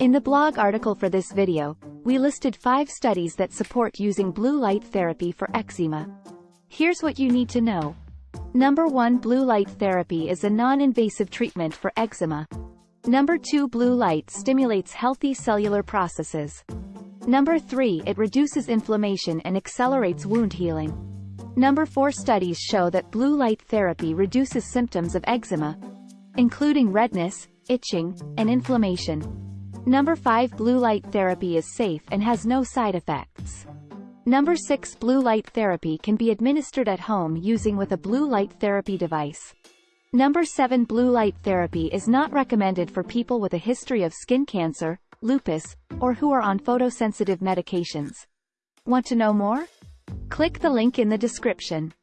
In the blog article for this video, we listed five studies that support using blue light therapy for eczema. Here's what you need to know. Number 1 Blue light therapy is a non-invasive treatment for eczema. Number 2 Blue light stimulates healthy cellular processes. Number 3 It reduces inflammation and accelerates wound healing. Number 4 Studies show that blue light therapy reduces symptoms of eczema, including redness, itching, and inflammation. Number 5 Blue light therapy is safe and has no side effects. Number 6 Blue light therapy can be administered at home using with a blue light therapy device. Number 7 Blue light therapy is not recommended for people with a history of skin cancer, lupus, or who are on photosensitive medications. Want to know more? Click the link in the description.